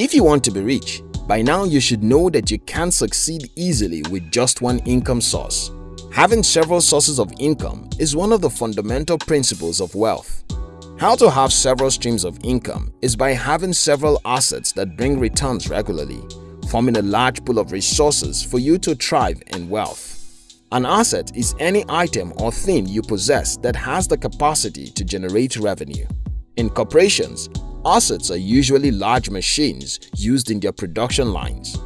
If you want to be rich, by now you should know that you can't succeed easily with just one income source. Having several sources of income is one of the fundamental principles of wealth. How to have several streams of income is by having several assets that bring returns regularly, forming a large pool of resources for you to thrive in wealth. An asset is any item or thing you possess that has the capacity to generate revenue. In corporations, assets are usually large machines used in their production lines.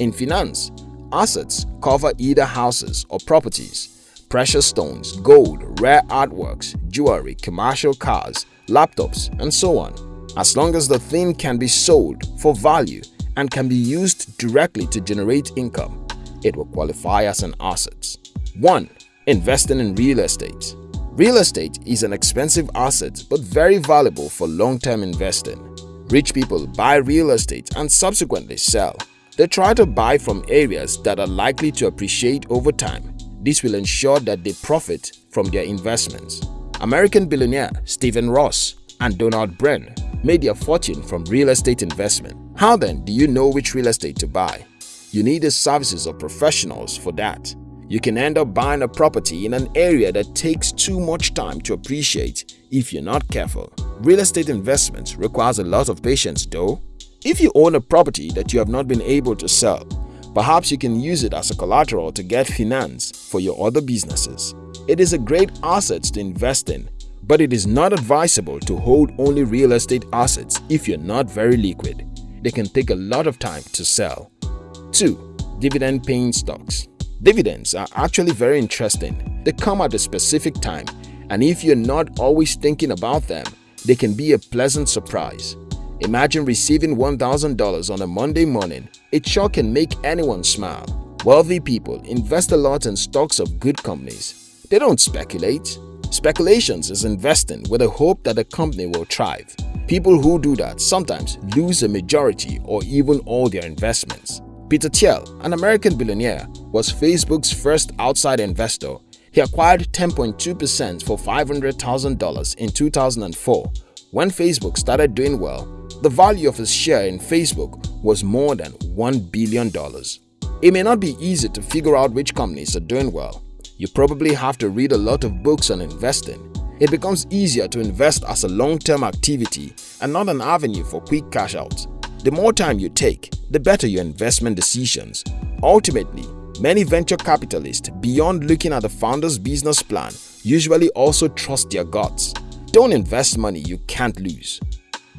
In finance, assets cover either houses or properties, precious stones, gold, rare artworks, jewelry, commercial cars, laptops, and so on. As long as the thing can be sold for value and can be used directly to generate income, it will qualify as an asset. 1. Investing in real estate Real estate is an expensive asset but very valuable for long-term investing. Rich people buy real estate and subsequently sell. They try to buy from areas that are likely to appreciate over time. This will ensure that they profit from their investments. American billionaire Stephen Ross and Donald Bren made their fortune from real estate investment. How then do you know which real estate to buy? You need the services of professionals for that. You can end up buying a property in an area that takes too much time to appreciate if you're not careful. Real estate investment requires a lot of patience though. If you own a property that you have not been able to sell, perhaps you can use it as a collateral to get finance for your other businesses. It is a great asset to invest in, but it is not advisable to hold only real estate assets if you're not very liquid. They can take a lot of time to sell. 2. Dividend-paying stocks Dividends are actually very interesting. They come at a specific time and if you're not always thinking about them, they can be a pleasant surprise. Imagine receiving $1,000 on a Monday morning. It sure can make anyone smile. Wealthy people invest a lot in stocks of good companies. They don't speculate. Speculations is investing with the hope that the company will thrive. People who do that sometimes lose a majority or even all their investments. Peter Thiel, an American billionaire, was Facebook's first outside investor. He acquired 10.2% for $500,000 in 2004. When Facebook started doing well, the value of his share in Facebook was more than $1 billion. It may not be easy to figure out which companies are doing well. You probably have to read a lot of books on investing. It becomes easier to invest as a long-term activity and not an avenue for quick cash out. The more time you take, the better your investment decisions. Ultimately, many venture capitalists, beyond looking at the founder's business plan, usually also trust their guts. Don't invest money you can't lose.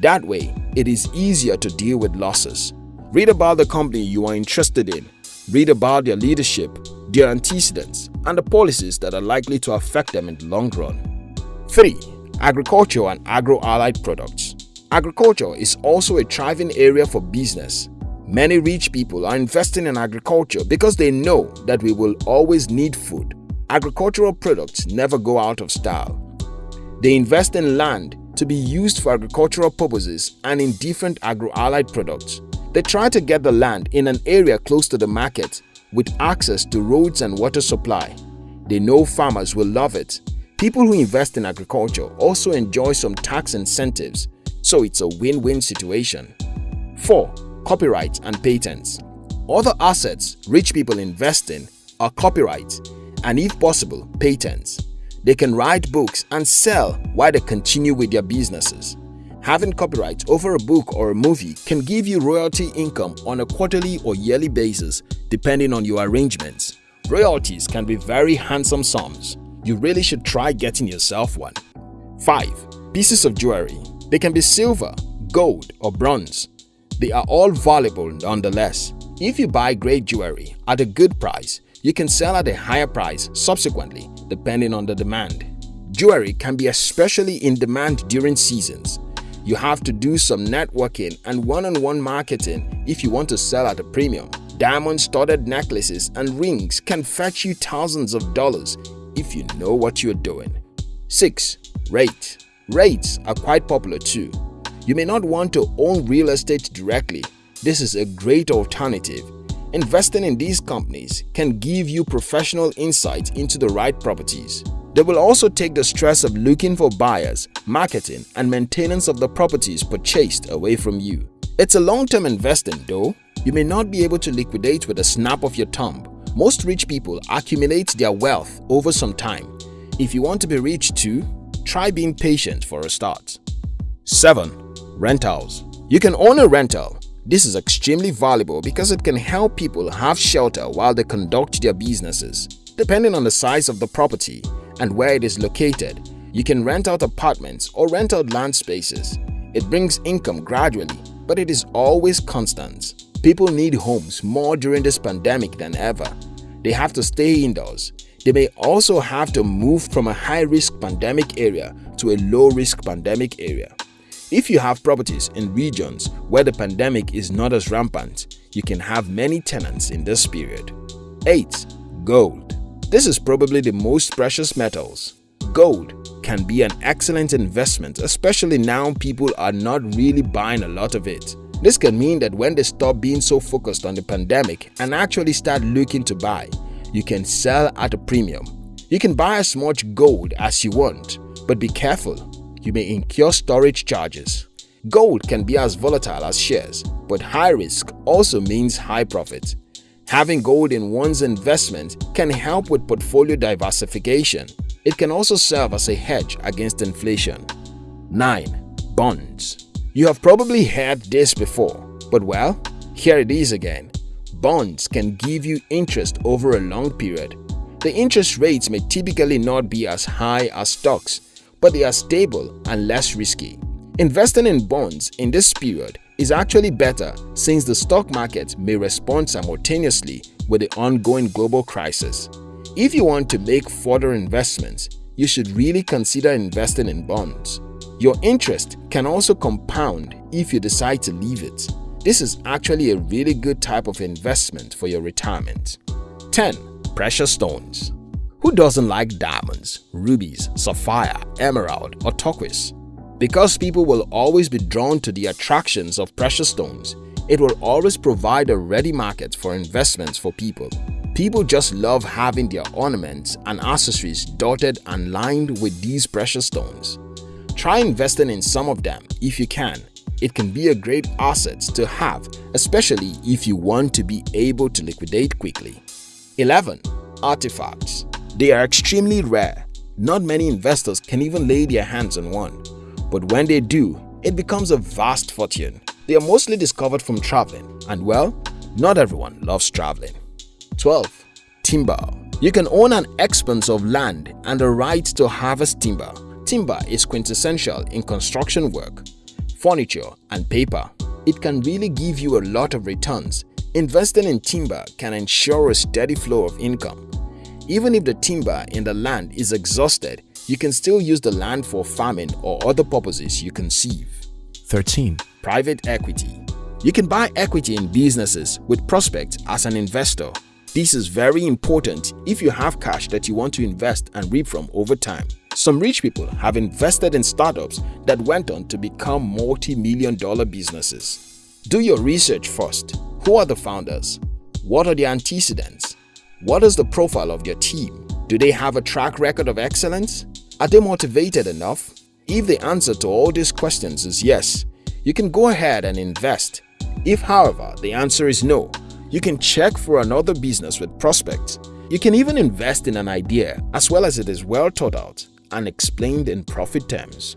That way, it is easier to deal with losses. Read about the company you are interested in. Read about their leadership, their antecedents, and the policies that are likely to affect them in the long run. 3. Agriculture and agro-allied products Agriculture is also a thriving area for business. Many rich people are investing in agriculture because they know that we will always need food. Agricultural products never go out of style. They invest in land to be used for agricultural purposes and in different agro-allied products. They try to get the land in an area close to the market with access to roads and water supply. They know farmers will love it. People who invest in agriculture also enjoy some tax incentives so it's a win-win situation. 4. Copyright and patents Other assets rich people invest in are copyright and if possible, patents. They can write books and sell while they continue with their businesses. Having copyright over a book or a movie can give you royalty income on a quarterly or yearly basis depending on your arrangements. Royalties can be very handsome sums. You really should try getting yourself one. 5. Pieces of jewelry they can be silver, gold or bronze. They are all valuable nonetheless. If you buy great jewelry at a good price, you can sell at a higher price subsequently depending on the demand. Jewelry can be especially in demand during seasons. You have to do some networking and one-on-one -on -one marketing if you want to sell at a premium. Diamond-studded necklaces and rings can fetch you thousands of dollars if you know what you're doing. 6. REIT REITs are quite popular too. You may not want to own real estate directly. This is a great alternative. Investing in these companies can give you professional insight into the right properties. They will also take the stress of looking for buyers, marketing, and maintenance of the properties purchased away from you. It's a long-term investing though. You may not be able to liquidate with a snap of your thumb. Most rich people accumulate their wealth over some time. If you want to be rich too, try being patient for a start. 7. Rentals You can own a rental. This is extremely valuable because it can help people have shelter while they conduct their businesses. Depending on the size of the property and where it is located, you can rent out apartments or rent out land spaces. It brings income gradually but it is always constant. People need homes more during this pandemic than ever. They have to stay indoors. They may also have to move from a high-risk pandemic area to a low-risk pandemic area. If you have properties in regions where the pandemic is not as rampant, you can have many tenants in this period. 8. Gold This is probably the most precious metals. Gold can be an excellent investment especially now people are not really buying a lot of it. This can mean that when they stop being so focused on the pandemic and actually start looking to buy, you can sell at a premium. You can buy as much gold as you want, but be careful, you may incur storage charges. Gold can be as volatile as shares, but high risk also means high profit. Having gold in one's investment can help with portfolio diversification it can also serve as a hedge against inflation. 9. Bonds You have probably heard this before, but well, here it is again. Bonds can give you interest over a long period. The interest rates may typically not be as high as stocks, but they are stable and less risky. Investing in bonds in this period is actually better since the stock market may respond simultaneously with the ongoing global crisis. If you want to make further investments, you should really consider investing in bonds. Your interest can also compound if you decide to leave it. This is actually a really good type of investment for your retirement. 10. Precious Stones Who doesn't like diamonds, rubies, sapphire, emerald or turquoise? Because people will always be drawn to the attractions of precious stones, it will always provide a ready market for investments for people. People just love having their ornaments and accessories dotted and lined with these precious stones. Try investing in some of them if you can. It can be a great asset to have, especially if you want to be able to liquidate quickly. 11. Artifacts They are extremely rare. Not many investors can even lay their hands on one. But when they do, it becomes a vast fortune. They are mostly discovered from traveling and well, not everyone loves traveling. 12. Timber You can own an expanse of land and the right to harvest timber. Timber is quintessential in construction work, furniture, and paper. It can really give you a lot of returns. Investing in timber can ensure a steady flow of income. Even if the timber in the land is exhausted, you can still use the land for farming or other purposes you conceive. 13. Private Equity You can buy equity in businesses with prospects as an investor. This is very important if you have cash that you want to invest and reap from over time. Some rich people have invested in startups that went on to become multi-million dollar businesses. Do your research first. Who are the founders? What are the antecedents? What is the profile of your team? Do they have a track record of excellence? Are they motivated enough? If the answer to all these questions is yes, you can go ahead and invest. If however the answer is no, you can check for another business with prospects. You can even invest in an idea as well as it is well thought out and explained in profit terms.